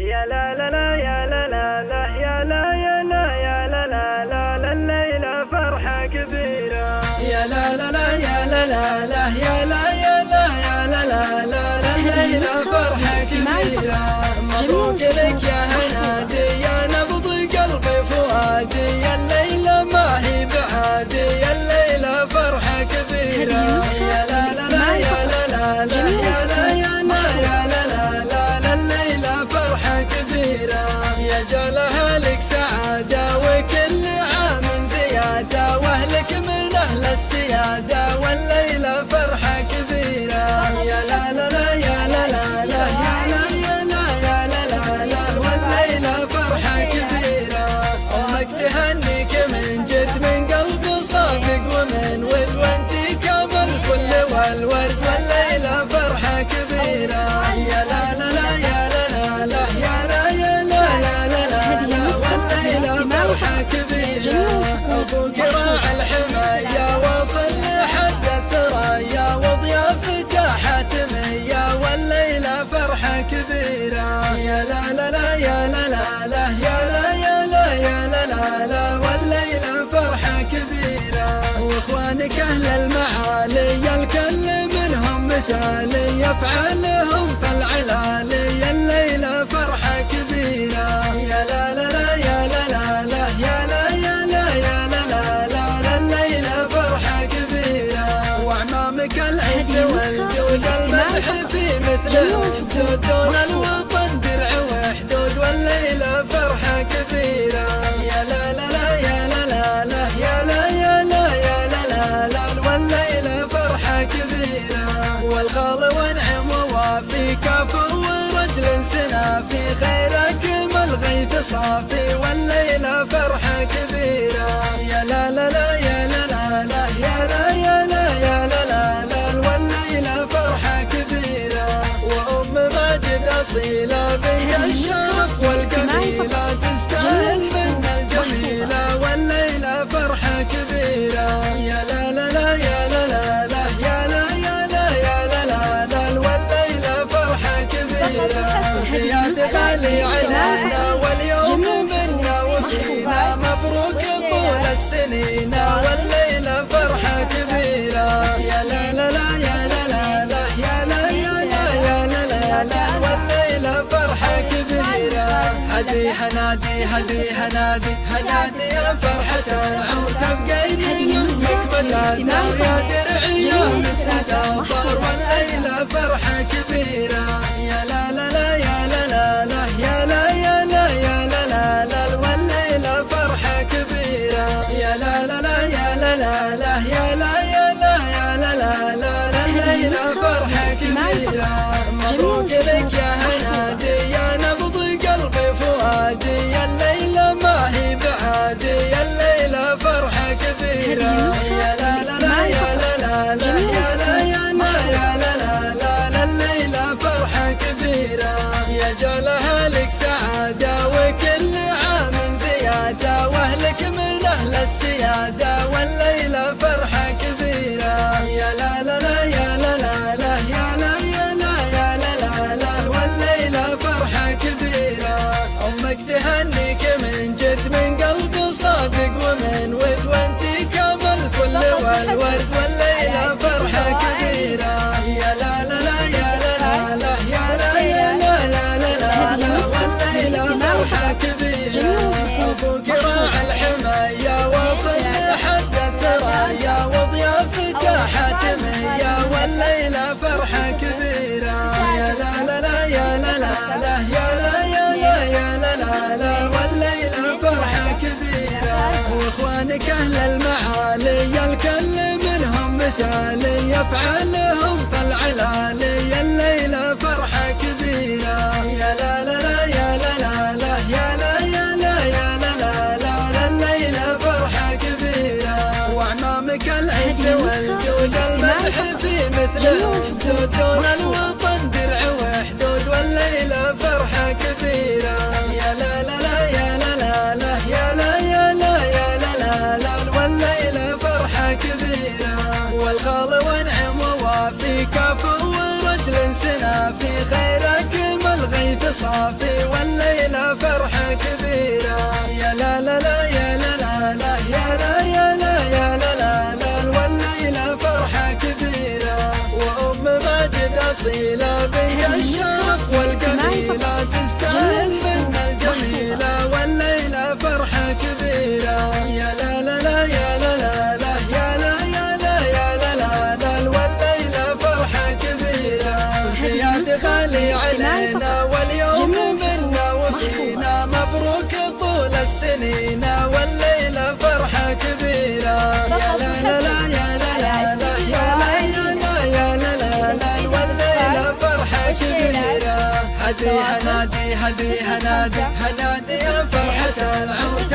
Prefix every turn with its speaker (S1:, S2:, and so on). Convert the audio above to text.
S1: يا لا لا لا يا لا لا لا يا لا يا لا يا لا لا لا لا
S2: لا فرحة لا يا لا لا لا يا لا لا لا يا لا يا that's it. علي افعلهم الخال ونعم ووافي كفو ورجل سنافي خيرك ما الغيث صافي والليلة فرحك ذي هنادي هنادي هدي هنادي هنادي يا فرحة العود تبقى يمسك بلادنا يا درعي يا مسدا والليلة فرحة كبيرة. يا لا لا لا يا لا لا لا يا لا يا لا يا لا لا لا والليلة فرحة كبيرة. يا لا لا لا يا لا لا لا يا لا يا لا يا لا لا لا الليلة فرحة كبيرة. مبروك لك الورد افعالهم فالعلالي الليلة فرحه كبيره يا لا لا لا يا لا يا لا يا لا لا لا لا الليلة فرحه كبيره وأعمامك العز والجود المدح في مثله. زودون هنادي هذي هنادي هنادي يا فرحة العود